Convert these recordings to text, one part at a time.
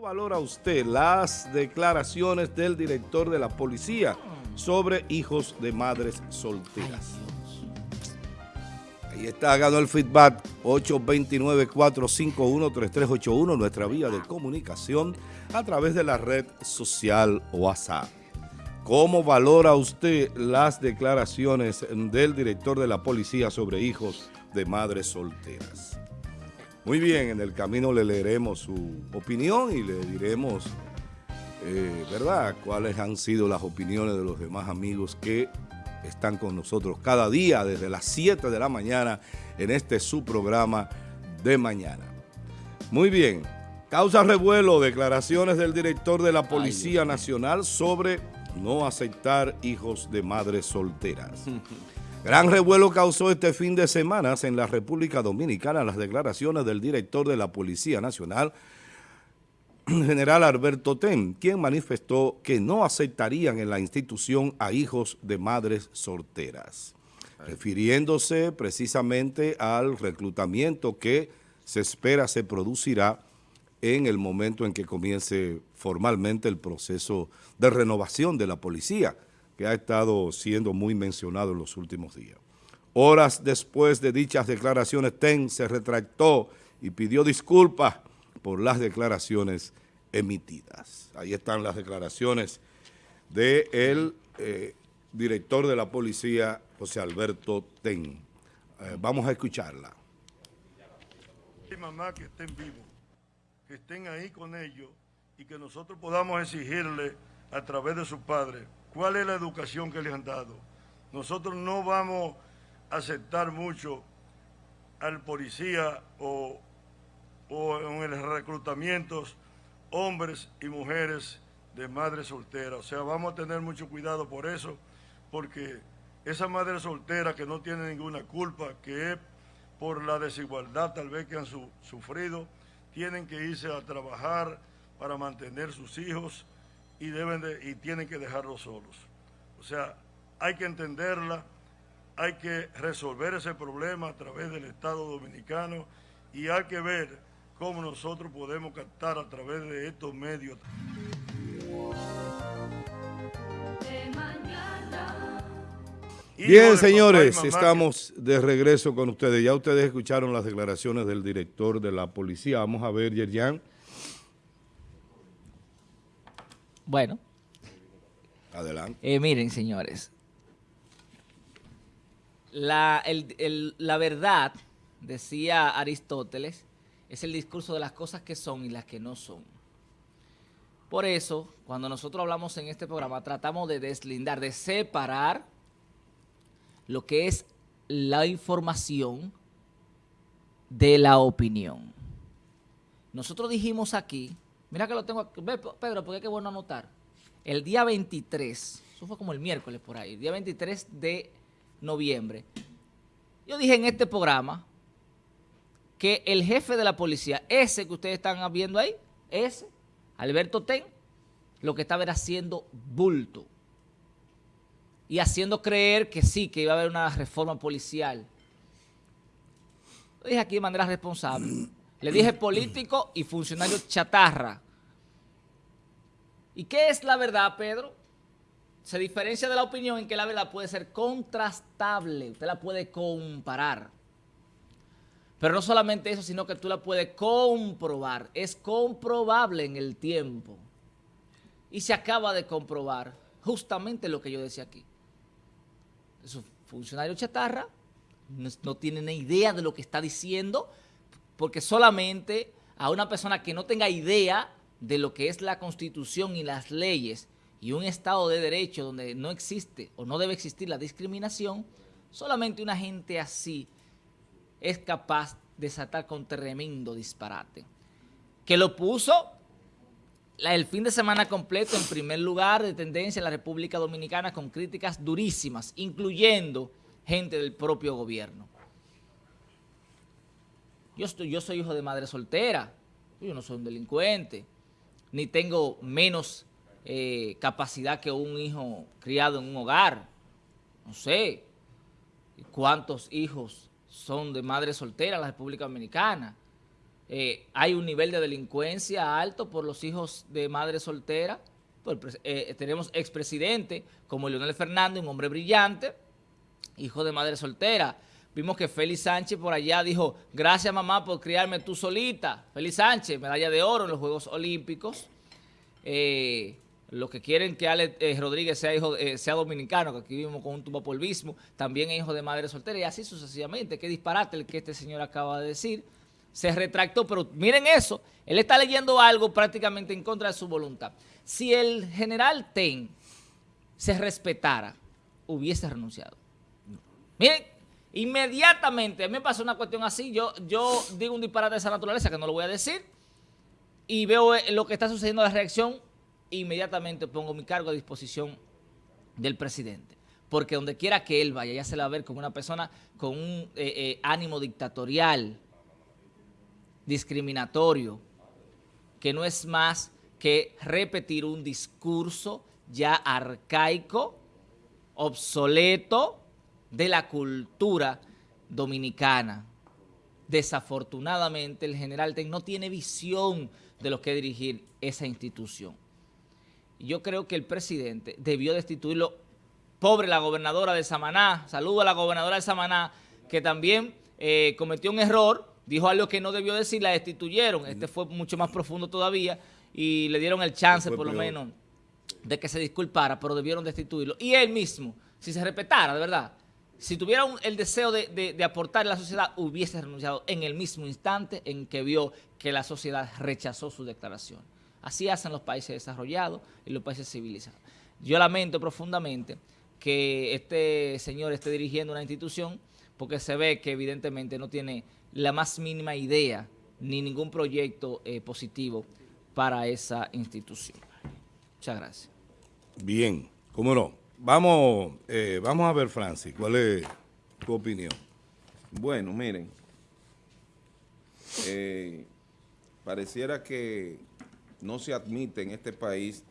¿Cómo valora usted las declaraciones del director de la policía sobre hijos de madres solteras? Ahí está, ganó el feedback 829-451-3381, nuestra vía de comunicación a través de la red social WhatsApp. ¿Cómo valora usted las declaraciones del director de la policía sobre hijos de madres solteras? Muy bien, en el camino le leeremos su opinión y le diremos, eh, ¿verdad?, cuáles han sido las opiniones de los demás amigos que están con nosotros cada día desde las 7 de la mañana en este su programa de mañana. Muy bien, causa revuelo, declaraciones del director de la Policía Nacional sobre no aceptar hijos de madres solteras. Gran revuelo causó este fin de semana en la República Dominicana las declaraciones del director de la Policía Nacional, general Alberto Ten, quien manifestó que no aceptarían en la institución a hijos de madres solteras, refiriéndose precisamente al reclutamiento que se espera se producirá en el momento en que comience formalmente el proceso de renovación de la policía, que ha estado siendo muy mencionado en los últimos días. Horas después de dichas declaraciones, TEN se retractó y pidió disculpas por las declaraciones emitidas. Ahí están las declaraciones del eh, director de la policía, José Alberto Ten. Eh, vamos a escucharla. mamá que estén vivos, que estén ahí con ellos y que nosotros podamos exigirle a través de su padre cuál es la educación que les han dado. Nosotros no vamos a aceptar mucho al policía o, en los reclutamientos hombres y mujeres de madres solteras. O sea, vamos a tener mucho cuidado por eso, porque esa madre soltera que no tiene ninguna culpa, que es por la desigualdad tal vez que han sufrido, tienen que irse a trabajar para mantener sus hijos y, deben de, y tienen que dejarlos solos. O sea, hay que entenderla, hay que resolver ese problema a través del Estado Dominicano y hay que ver cómo nosotros podemos captar a través de estos medios. Bien, señores, estamos de regreso con ustedes. Ya ustedes escucharon las declaraciones del director de la policía. Vamos a ver, Yerjan. Bueno. Adelante. Eh, miren, señores. La, la verdad, decía Aristóteles, es el discurso de las cosas que son y las que no son. Por eso, cuando nosotros hablamos en este programa, tratamos de deslindar, de separar lo que es la información de la opinión. Nosotros dijimos aquí Mira que lo tengo aquí. Pedro, porque qué bueno anotar. El día 23, eso fue como el miércoles por ahí, el día 23 de noviembre, yo dije en este programa que el jefe de la policía, ese que ustedes están viendo ahí, ese, Alberto Ten, lo que estaba era haciendo bulto y haciendo creer que sí, que iba a haber una reforma policial. Lo dije aquí de manera responsable. Le dije político y funcionario chatarra. ¿Y qué es la verdad, Pedro? Se diferencia de la opinión en que la verdad puede ser contrastable. Usted la puede comparar. Pero no solamente eso, sino que tú la puedes comprobar. Es comprobable en el tiempo. Y se acaba de comprobar justamente lo que yo decía aquí. Su funcionario chatarra no, no tiene ni idea de lo que está diciendo porque solamente a una persona que no tenga idea de lo que es la Constitución y las leyes y un Estado de Derecho donde no existe o no debe existir la discriminación, solamente una gente así es capaz de saltar con tremendo disparate. Que lo puso el fin de semana completo en primer lugar de tendencia en la República Dominicana con críticas durísimas, incluyendo gente del propio gobierno. Yo, soy hijo de madre soltera, yo no soy un delincuente, ni tengo menos eh, capacidad que un hijo criado en un hogar. No sé cuántos hijos son de madre soltera en la República Dominicana. eh, hay un nivel de delincuencia alto por los hijos de madre soltera. Pues, eh, tenemos expresidente como Leonel Fernández, un hombre brillante, hijo de madre soltera. Vimos que Félix Sánchez por allá dijo, gracias mamá por criarme tú solita. Félix Sánchez, medalla de oro en los Juegos Olímpicos. Eh, los que quieren que Ale Rodríguez sea hijo sea dominicano, que aquí vivimos con un tumbapolvismo, también es hijo de madre soltera y así sucesivamente. Qué disparate el que este señor acaba de decir se retractó, pero miren eso, él está leyendo algo prácticamente en contra de su voluntad. Si el general Ten se respetara, hubiese renunciado. Miren, inmediatamente, me pasó una cuestión así, yo, yo digo un disparate de esa naturaleza que no lo voy a decir, y veo eh, lo que está sucediendo, la reacción, inmediatamente pongo mi cargo a disposición del presidente. Porque donde quiera que él vaya, ya se la va a ver como una persona con un eh, eh, ánimo dictatorial, discriminatorio, que no es más que repetir un discurso ya arcaico, obsoleto de la cultura dominicana. Desafortunadamente, el general Ten no tiene visión de lo que dirigir esa institución. Yo creo que el presidente debió destituirlo. Pobre la gobernadora de Samaná, saludo a la gobernadora de Samaná, que también eh, cometió un error dijo algo que no debió decir, la destituyeron. Este fue mucho más profundo todavía y le dieron el chance, por lo menos, de que se disculpara, pero debieron destituirlo. Y él mismo, si se respetara, de verdad, si tuviera el deseo de, aportar a la sociedad, hubiese renunciado en el mismo instante en que vio que la sociedad rechazó su declaración. Así hacen los países desarrollados y los países civilizados. Yo lamento profundamente que este señor esté dirigiendo una institución porque se ve que evidentemente no tiene la más mínima idea ni ningún proyecto eh, positivo para esa institución. Muchas gracias. Bien, cómo no. Vamos, eh, vamos a ver, Francis, ¿cuál es tu opinión? Bueno, miren, eh, pareciera que no se admite en este país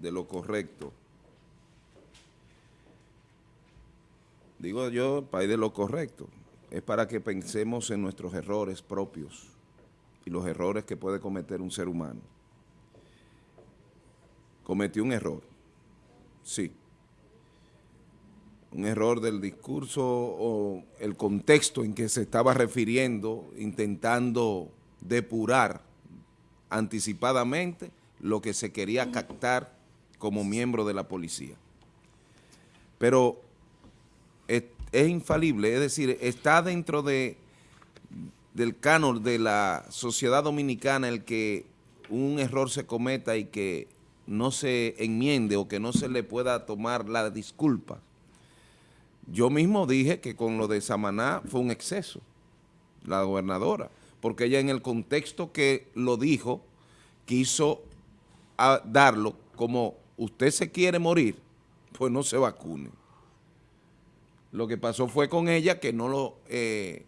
de lo correcto. Digo yo, país de lo correcto es para que pensemos en nuestros errores propios y los errores que puede cometer un ser humano. Cometió un error, sí. Un error del discurso o el contexto en que se estaba refiriendo, intentando depurar anticipadamente lo que se quería captar como miembro de la policía. Pero es infalible, es decir, está dentro de del canon de la sociedad dominicana el que un error se cometa y que no se enmiende o que no se le pueda tomar la disculpa. Yo mismo dije que con lo de Samaná fue un exceso, la gobernadora, porque ella en el contexto que lo dijo, quiso darlo como usted se quiere morir, pues no se vacune. Lo que pasó fue con ella que no lo eh,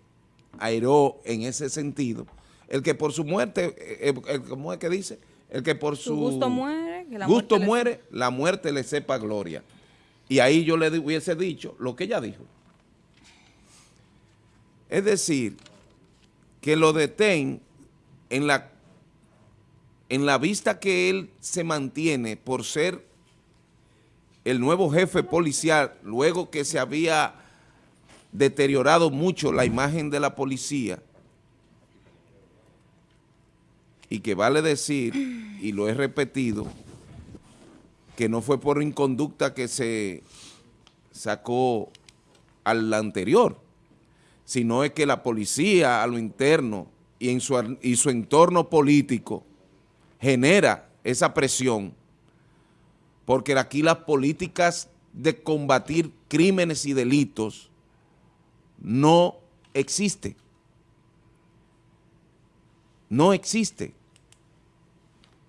airó en ese sentido. El que por su muerte, eh, eh, ¿cómo es que dice? El que por su, gusto muere, la gusto muere, la muerte le sepa gloria. Y ahí yo le hubiese dicho lo que ella dijo. Es decir, que lo detén en la, en la vista que él se mantiene por ser el nuevo jefe policial, luego que se había deteriorado mucho la imagen de la policía, y que vale decir, y lo he repetido, que no fue por inconducta que se sacó al anterior, sino es que la policía a lo interno y en su, y su entorno político genera esa presión porque aquí las políticas de combatir crímenes y delitos no existe. No existe.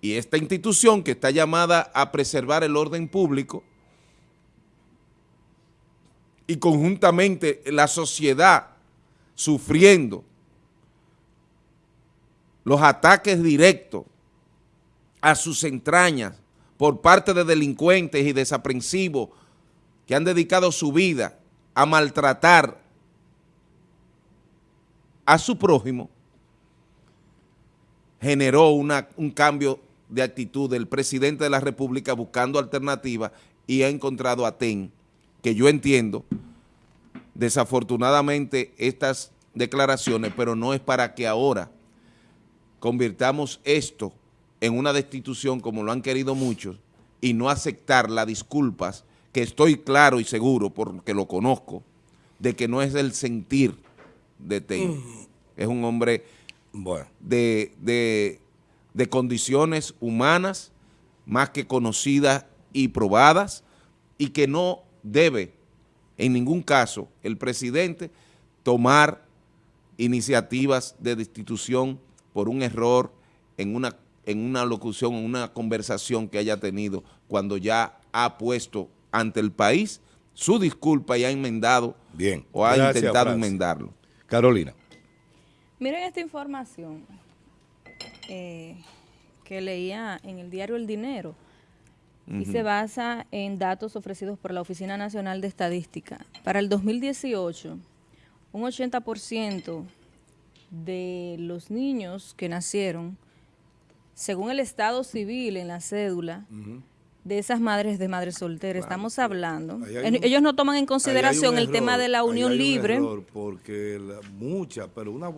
Y esta institución que está llamada a preservar el orden público y conjuntamente la sociedad sufriendo los ataques directos a sus entrañas por parte de delincuentes y desaprensivos que han dedicado su vida a maltratar a su prójimo, generó una, un cambio de actitud del presidente de la República buscando alternativas y ha encontrado a TEN, que yo entiendo, desafortunadamente, estas declaraciones, pero no es para que ahora convirtamos esto en una destitución como lo han querido muchos y no aceptar las disculpas, que estoy claro y seguro, porque lo conozco, de que no es el sentir de TEN. Mm. Es un hombre de, de, de condiciones humanas más que conocidas y probadas y que no debe en ningún caso el presidente tomar iniciativas de destitución por un error en una, en una locución, en una conversación que haya tenido cuando ya ha puesto ante el país su disculpa y ha enmendado Bien. o ha intentado enmendarlo. Carolina. Miren esta información eh, que leía en el diario El Dinero y se basa en datos ofrecidos por la Oficina Nacional de Estadística. Para el 2018, un 80% de los niños que nacieron, según el estado civil en la cédula, de esas madres de madres solteras, estamos hablando. ellos no toman en consideración el tema de la unión libre. porque muchas, pero una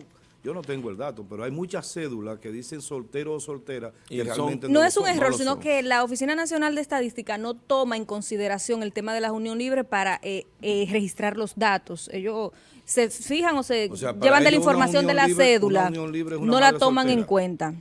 yo no tengo el dato, pero hay muchas cédulas que dicen soltero o soltera y realmente no, es un error, sino que la Oficina Nacional de Estadística no toma en consideración el tema de la unión libre para eh, eh, registrar los datos. Ellos se fijan o se llevan de la información de la cédula, no la toman en cuenta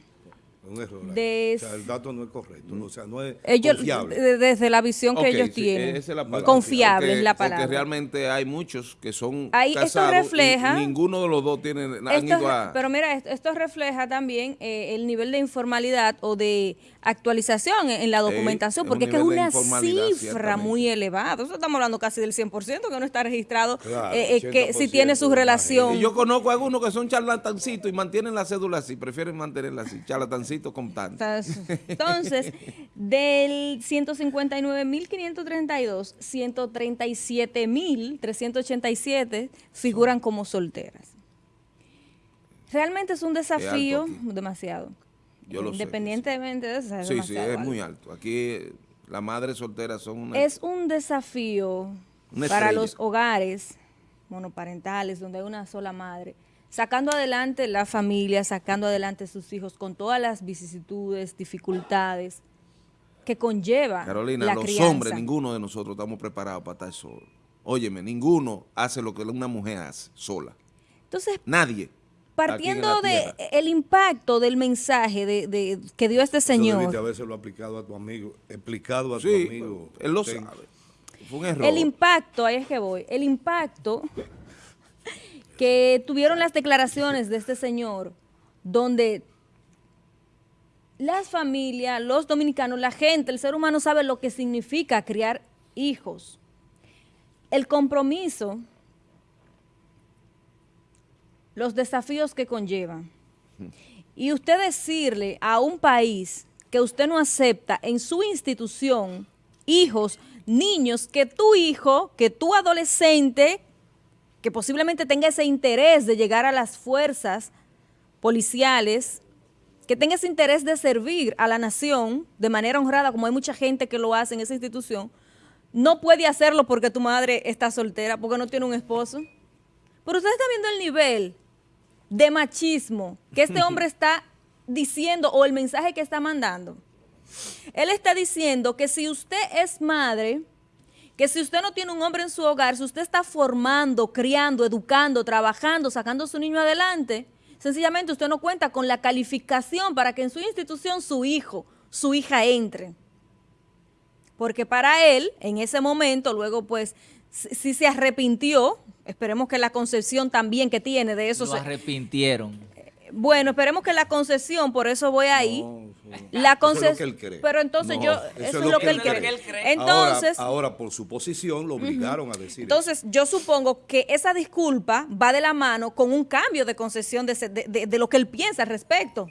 un error. el dato no es correcto, o sea, no es confiable. Desde la visión que ellos tienen, confiable es la palabra. Porque realmente hay muchos que son Ahí, casados esto refleja, ninguno de los dos tiene, han ido a... Pero mira, esto, refleja también eh, el nivel de informalidad o de actualización en, la documentación, porque es que es una cifra muy elevada. Eso estamos hablando casi del 100% que no está registrado, eh, eh, que si tiene su relación. Y yo conozco a algunos que son charlatancitos y mantienen la cédula así, prefieren mantenerla así, charlatancitos con tanto. Entonces, del 159.532, 137.387 figuran como solteras. Realmente es un desafío demasiado. Independientemente de eso. sí, sí, es muy alto. Aquí las madres solteras son una... Es un desafío para los hogares monoparentales donde hay una sola madre, sacando adelante la familia, sacando adelante sus hijos con todas las vicisitudes, dificultades que conlleva Carolina, los hombres, ninguno de nosotros estamos preparados para estar solo. Óyeme, ninguno hace lo que una mujer hace sola. Entonces, nadie partiendo de el impacto del mensaje de, que dio este señor. a veces lo aplicado a tu amigo, explicado a tu amigo. Él lo sabe. Fue un error. El impacto, ahí es que voy, el impacto que tuvieron las declaraciones de este señor, donde las familias, los dominicanos, la gente, el ser humano sabe lo que significa criar hijos. El compromiso los desafíos que conllevan. Y usted decirle a un país que usted no acepta en su institución hijos, niños, que tu hijo, que tu adolescente, que posiblemente tenga ese interés de llegar a las fuerzas policiales, que tenga ese interés de servir a la nación de manera honrada, como hay mucha gente que lo hace en esa institución, no puede hacerlo porque tu madre está soltera, porque no tiene un esposo. Pero usted está viendo el nivel de machismo que este hombre está diciendo o el mensaje que está mandando. Él está diciendo que si usted es madre, que si usted no tiene un hombre en su hogar, si usted está formando, criando, educando, trabajando, sacando a su niño adelante, sencillamente usted no cuenta con la calificación para que en su institución su hijo, su hija entre. Porque para él, en ese momento, luego pues, si se arrepintió, Esperemos que la concepción también que tiene de eso Lo arrepintieron. Bueno, esperemos que la concesión, por eso voy ahí. La concesión. Pero entonces yo, eso, es lo, que, él cree. Entonces, ahora, por su posición lo obligaron a decir. Entonces, yo supongo que esa disculpa va de la mano con un cambio de concesión de, lo que él piensa al respecto.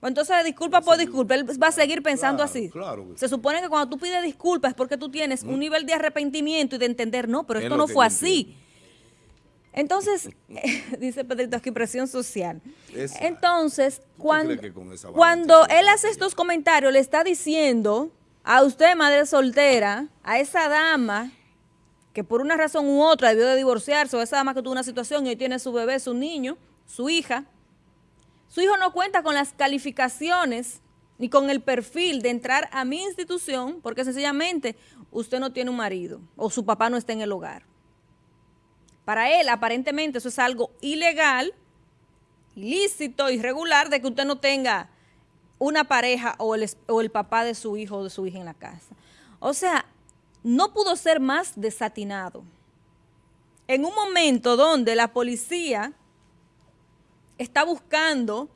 Entonces, disculpa por disculpa, él va a seguir pensando así. Se supone que cuando tú pides disculpas es porque tú tienes un nivel de arrepentimiento y de entender, no, pero esto no fue así. Entonces, dice Pedrito aquí, presión social. Esa. Entonces, cuando, cuando él hace estos comentarios, le está diciendo a usted, madre soltera, a esa dama que por una razón u otra debió de divorciarse, o esa dama que tuvo una situación y hoy tiene su bebé, su niño, su hija, su hijo no cuenta con las calificaciones ni con el perfil de entrar a mi institución porque sencillamente usted no tiene un marido o su papá no está en el hogar. Para él, aparentemente, eso es algo ilegal, ilícito, irregular, de que usted no tenga una pareja o el, o el papá de su hijo o de su hija en la casa. O sea, no pudo ser más desatinado. En un momento donde la policía está buscando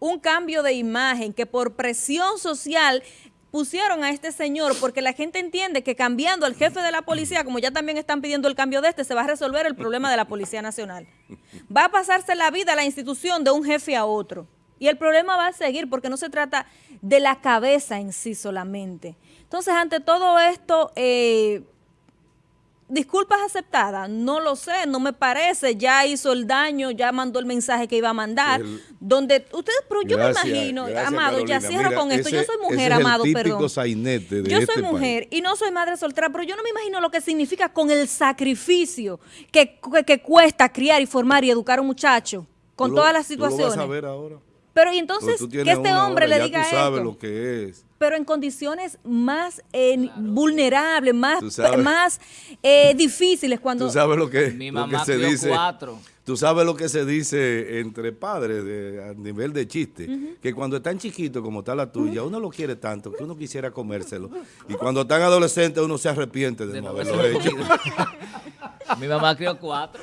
un cambio de imagen que por presión social pusieron a este señor porque la gente entiende que cambiando al jefe de la policía, como ya también están pidiendo el cambio de este, se va a resolver el problema de la Policía Nacional. Va a pasarse la vida la institución de un jefe a otro. Y el problema va a seguir porque no se trata de la cabeza en sí solamente. Entonces, ante todo esto, eh, disculpas aceptadas, no lo sé, no me parece, ya hizo el daño, ya mandó el mensaje que iba a mandar, El- donde ustedes, pero yo Gracias, me imagino, gracias, Amado, ya cierro Mira, con esto, yo soy mujer, Amado, perdón. de yo este soy país. mujer y no soy madre soltera, pero yo no me imagino lo que significa con el sacrificio que, que, que cuesta criar y formar y educar a un muchacho, con lo- todas las tú lo vas situaciones. a ver ahora. Pero y entonces, que este hombre hora, le diga tú sabes esto lo que es. pero en condiciones más eh, vulnerables, más, más eh, difíciles cuando... Tú sabes lo que, Mi lo mamá que se crió dice. cuatro. Tú sabes lo que se dice entre padres de- a nivel de chiste, que cuando están chiquitos como está la tuya, uno lo quiere tanto que uno quisiera comérselo. Y cuando están adolescentes uno se arrepiente de, De no haberlo hecho. Mi mamá crió cuatro.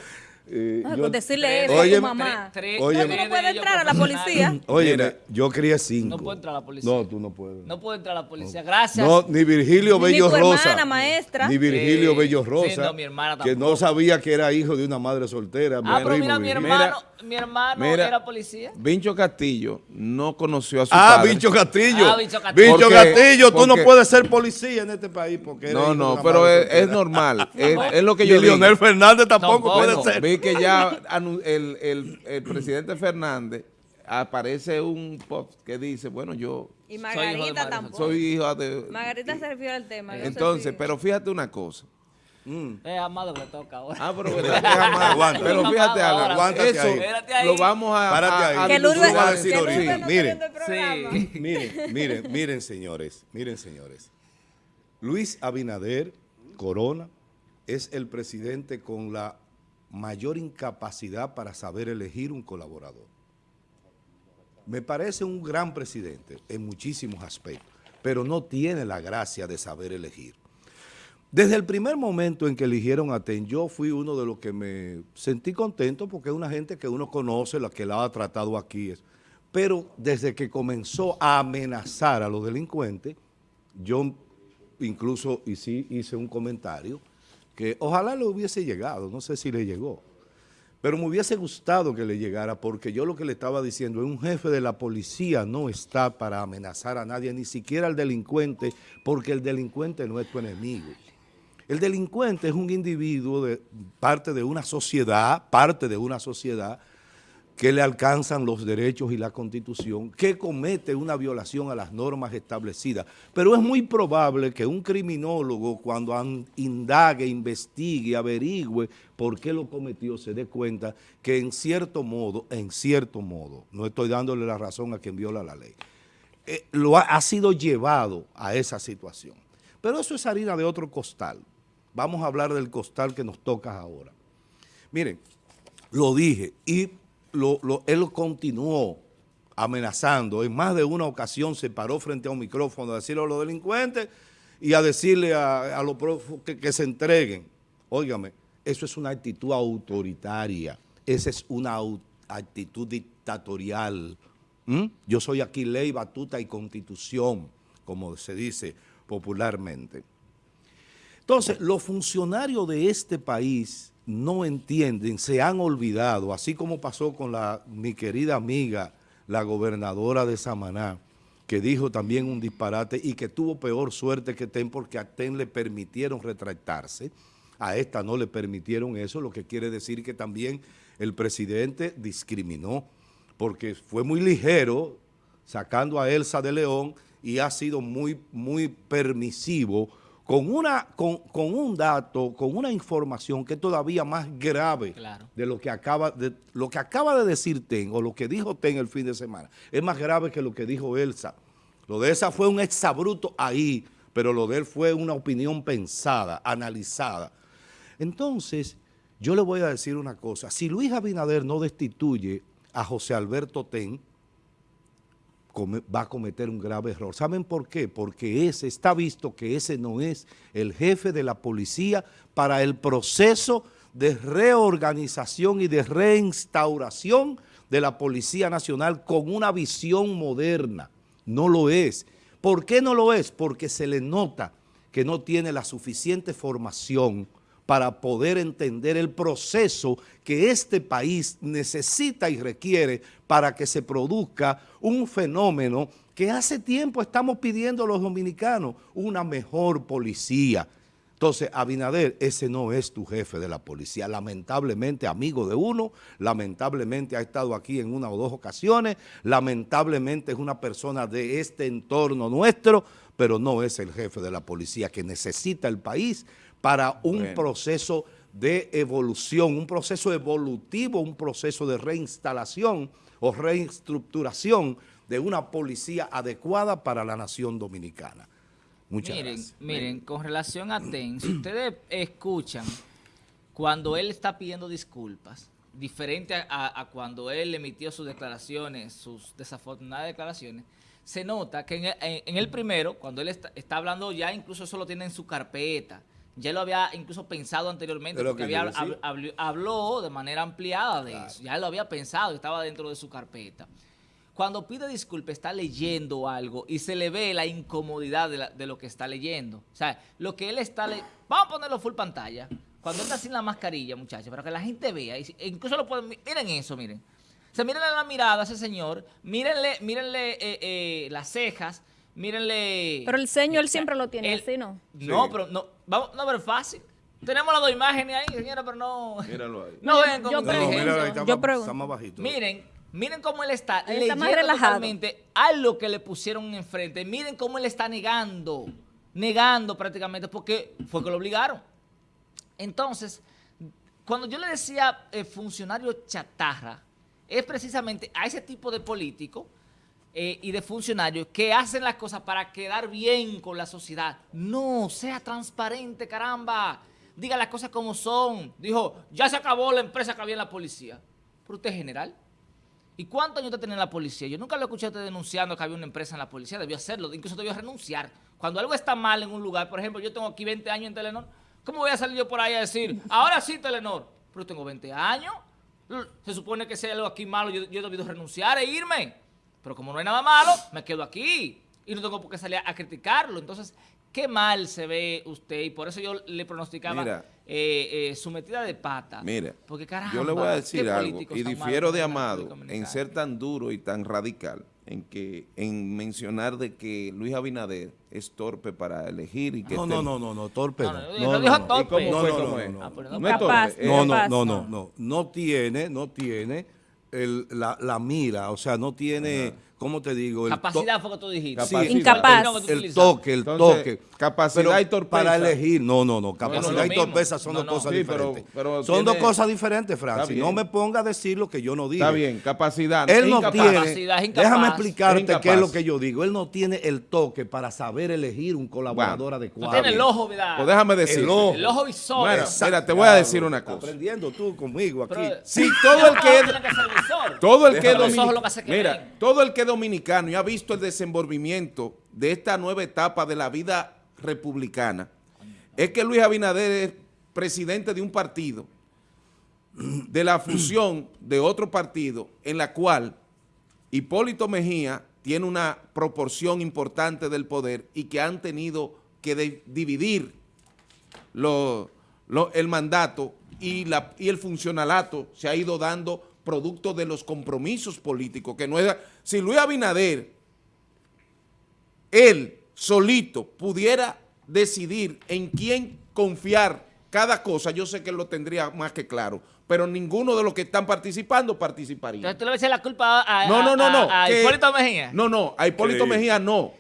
Eh, Ah, yo- con decirle eso a Oye, tu mamá. tres- tres- Oye, No, tú no de puedes entrar a la policía. Oye, Mira. yo crié cinco. No puedo entrar a la policía. No, tú no puedes. No puedo entrar a la policía. Gracias. No, ni Virgilio Ni Bello tu Rosa. hermana, maestra. Ni Virgilio Sí, Bello sí, Rosa. no, mi hermana que no sabía que era hijo de una madre soltera. ah, pero primo mira, mi hermano, mi hermano Mira. era policía. Vincho Castillo no conoció a su Ah, padre. Castillo. Ah, Bicho Castillo. Porque- Castillo, tú no puedes ser policía en este país porque eres No, no, pero es, normal. Es, es lo que Y yo digo. Leonel Fernández tampoco, Tampoco. puede ser. Vi que ya el, el- el presidente Fernández aparece un post que dice, bueno, yo Y hijo de tampoco. soy hijo de... Margarita se refiere al tema. Entonces, pero fíjate una cosa. Es amado que le toca ahora. Ah, pero, que es amado. Aguanta. pero fíjate algo, Ahora, aguántate eso ahí. Espérate ahí. lo vamos a, Párate a- ahí. a que Lourdes, Tú vas a dilucidar. decir ahorita. No. Sí. Miren, miren, miren, señores, miren, señores. Luis Abinader Corona es el presidente con la mayor incapacidad para saber elegir un colaborador. Me parece un gran presidente en muchísimos aspectos, pero no tiene la gracia de saber elegir. Desde el primer momento en que eligieron a TEN, yo fui uno de los que me sentí contento porque es una gente que uno conoce, la que la ha tratado aquí. Pero desde que comenzó a amenazar a los delincuentes, yo incluso hice, hice un comentario que ojalá le hubiese llegado, no sé si le llegó, pero me hubiese gustado que le llegara porque yo lo que le estaba diciendo es un jefe de la policía no está para amenazar a nadie, ni siquiera al delincuente, porque el delincuente no es tu enemigo. El delincuente es un individuo, de, parte de una sociedad, parte de una sociedad que le alcanzan los derechos y la constitución, que comete una violación a las normas establecidas. Pero es muy probable que un criminólogo cuando an- indague, investigue, averigüe por qué lo cometió, se dé cuenta que en cierto modo, en cierto modo, no estoy dándole la razón a quien viola la ley, eh, lo ha, ha sido llevado a esa situación. Pero eso es harina de otro costal. Vamos a hablar del costal que nos toca ahora. Miren, lo dije y él continuó amenazando. En más de una ocasión se paró frente a un micrófono a decirle a los delincuentes y a decirle a, los prófugos que, se entreguen. Óigame, eso es una actitud autoritaria. Esa es una actitud dictatorial. ¿Mm? Yo soy aquí ley, batuta y constitución, como se dice popularmente. Entonces, los funcionarios de este país no entienden, se han olvidado, así como pasó con la, mi querida amiga, la gobernadora de Samaná, que dijo también un disparate y que tuvo peor suerte que TEN porque a TEN le permitieron retractarse. A esta no le permitieron eso, lo que quiere decir que también el presidente discriminó, porque fue muy ligero sacando a Elsa de León y ha sido muy, muy permisivo con, una, con, con, un dato, con una información que es todavía más grave de, lo que acaba de lo que acaba de decir Ten o lo que dijo Ten el fin de semana. Es más grave que lo que dijo Elsa. Lo de Elsa fue un exabruto ahí, pero lo de él fue una opinión pensada, analizada. Entonces, yo le voy a decir una cosa. Si Luis Abinader no destituye a José Alberto Ten, va a cometer un grave error. ¿Saben por qué? Porque ese está visto que ese no es el jefe de la policía para el proceso de reorganización y de reinstauración de la Policía Nacional con una visión moderna. No lo es. ¿Por qué no lo es? Porque se le nota que no tiene la suficiente formación para poder entender el proceso que este país necesita y requiere para que se produzca un fenómeno que hace tiempo estamos pidiendo los dominicanos, una mejor policía. Entonces, Abinader, ese no es tu jefe de la policía. Lamentablemente, amigo de uno, lamentablemente ha estado aquí en una o dos ocasiones, lamentablemente es una persona de este entorno nuestro, pero no es el jefe de la policía que necesita el país para un proceso de evolución, un proceso evolutivo, un proceso de reinstalación o reestructuración de una policía adecuada para la nación dominicana. Muchas miren, gracias. Miren, con relación a TEN, si ustedes escuchan cuando él está pidiendo disculpas, diferente a, cuando él emitió sus declaraciones, sus desafortunadas declaraciones, se nota que en el, primero, cuando él está, está, hablando ya, incluso eso lo tiene en su carpeta, ya lo había incluso pensado anteriormente, porque había, habló de manera ampliada de eso, ya lo había pensado, estaba dentro de su carpeta. Cuando pide disculpas está leyendo algo y se le ve la incomodidad de, lo que está leyendo. O sea, lo que él está leyendo, vamos a ponerlo full pantalla, cuando está sin la mascarilla, muchachos, para que la gente vea, e incluso lo pueden, miren eso, miren. O sea, mírenle la mirada a ese señor, mírenle, mírenle eh, eh, las cejas, mírenle... Pero el ceño él siempre lo tiene así, ¿no? No, pero no, vamos, no, pero fácil. Tenemos las dos imágenes ahí, señora, pero no... Míralo ahí. No, ven con yo, pregunto, yo pregunto. más bajito. Miren, miren cómo él está él está más relajado. a lo que le pusieron enfrente. Miren cómo él está negando, negando prácticamente, porque fue que lo obligaron. Entonces, cuando yo le decía eh, funcionario chatarra, es precisamente a ese tipo de político eh, y de funcionarios que hacen las cosas para quedar bien con la sociedad. No, sea transparente, caramba. Diga las cosas como son. Dijo, ya se acabó la empresa que había en la policía. Pero usted es general. ¿Y cuántos años usted tiene en la policía? Yo nunca lo escuché a usted denunciando que había una empresa en la policía. Debió hacerlo, incluso debió renunciar. Cuando algo está mal en un lugar, por ejemplo, yo tengo aquí 20 años en Telenor, ¿cómo voy a salir yo por ahí a decir, ahora sí Telenor? Pero tengo 20 años. Se supone que hay algo aquí malo, yo, yo he debido renunciar e irme. Pero como no hay nada malo, me quedo aquí. Y no tengo por qué salir a criticarlo. Entonces, qué mal se ve usted. Y por eso yo le pronosticaba eh, eh, su metida de pata. Mira, Porque, caramba, yo le voy a decir algo. Y difiero de Amado en ser tan duro y tan radical en que en mencionar de que Luis Abinader es torpe para elegir y que no no no no no torpe no no no, no, no, no no no no no no tiene no tiene el, la, la, mira, o sea, no tiene, ¿cómo te digo? El Capacidad fue que tú dijiste. Sí, Incapaz. El, toque, el toque. Capacidad y torpeza. Para elegir, no, no, no, capacidad y torpeza son dos cosas diferentes. son dos cosas diferentes, Francis. No me ponga a decir lo que yo no digo. Está bien, capacidad. Él no tiene, déjame explicarte qué es lo que yo digo. Él no tiene el toque para saber elegir un colaborador adecuado. No tiene el ojo, ¿verdad? Pues déjame decir. El ojo, el ojo visor. Bueno, mira, te voy a decir una cosa. aprendiendo tú conmigo aquí. Si todo el que... Todo el que, mira, todo el que dominicano y ha visto el desenvolvimiento de esta nueva etapa de la vida republicana, es que Luis Abinader es presidente de un partido, de la fusión de otro partido, en la cual Hipólito Mejía tiene una proporción importante del poder y que han tenido que dividir el mandato y, y el funcionalato se ha ido dando producto de los compromisos políticos, que no es... Si Luis Abinader, él solito, pudiera decidir en quién confiar cada cosa, yo sé que lo tendría más que claro, pero ninguno de los que están participando participaría. Entonces tú le echas la culpa a, a- No, no, no, a- no. a Hipólito Mejía. No, no, a Hipólito Sí. Mejía no.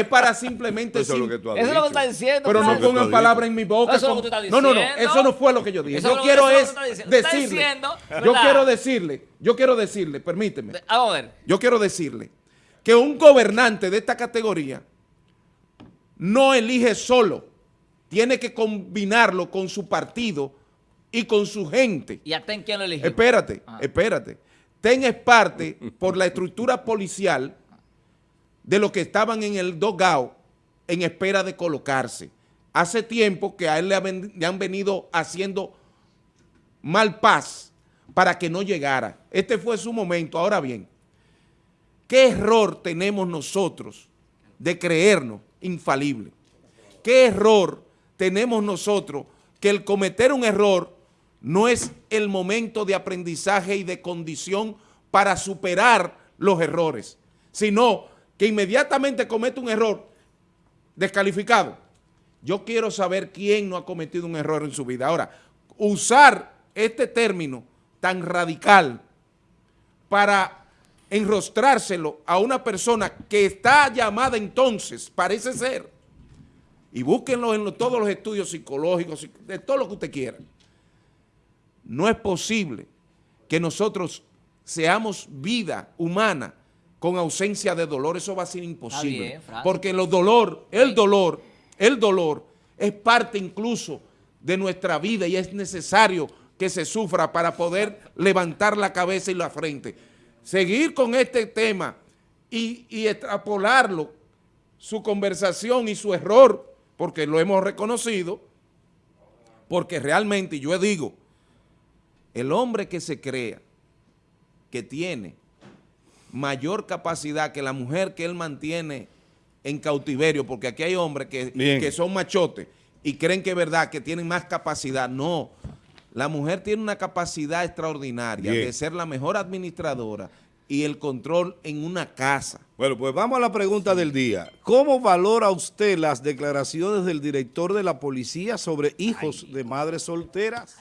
Es para simplemente... Eso es lo que tú has Eso es lo que dicho. está diciendo. Pero no pongan palabras en mi boca. Eso es lo que tú estás no, no, no, diciendo. eso no fue lo que yo dije. Eso yo es lo- quiero eso es es lo que tú estás diciendo. Tú estás decirle, diciendo, yo quiero decirle, yo quiero decirle, permíteme, De- Vamos a ver. yo quiero decirle que un gobernante de esta categoría no elige solo, tiene que combinarlo con su partido y con su gente. ¿Y a Ten quién lo eligió? Espérate, Ah. espérate. TEN es parte, por la estructura policial, de los que estaban en el dogao en espera de colocarse. Hace tiempo que a él le, han- venido haciendo mal paz para que no llegara. Este fue su momento. Ahora bien, ¿qué error tenemos nosotros de creernos infalibles? ¿Qué error tenemos nosotros que el cometer un error no es el momento de aprendizaje y de condición para superar los errores, sino que inmediatamente comete un error descalificado? Yo quiero saber quién no ha cometido un error en su vida. Ahora, usar este término tan radical para enrostrárselo a una persona que está llamada entonces, parece ser, y búsquenlo en todos los estudios psicológicos, de todo lo que usted quiera. No es posible que nosotros seamos vida humana con ausencia de dolor, eso va a ser imposible. bien, porque el dolor, el dolor, el dolor es parte incluso de nuestra vida y es necesario que se sufra para poder levantar la cabeza y la frente. Seguir con este tema y, y extrapolarlo, su conversación y su error, porque lo hemos reconocido, porque realmente yo digo, el hombre que se crea que tiene mayor capacidad que la mujer que él mantiene en cautiverio, porque aquí hay hombres que, que son machotes y creen que es verdad, que tienen más capacidad. No, la mujer tiene una capacidad extraordinaria Bien. de ser la mejor administradora y el control en una casa. Bueno, pues vamos a la pregunta del día. ¿Cómo valora usted las declaraciones del director de la policía sobre hijos de madres solteras?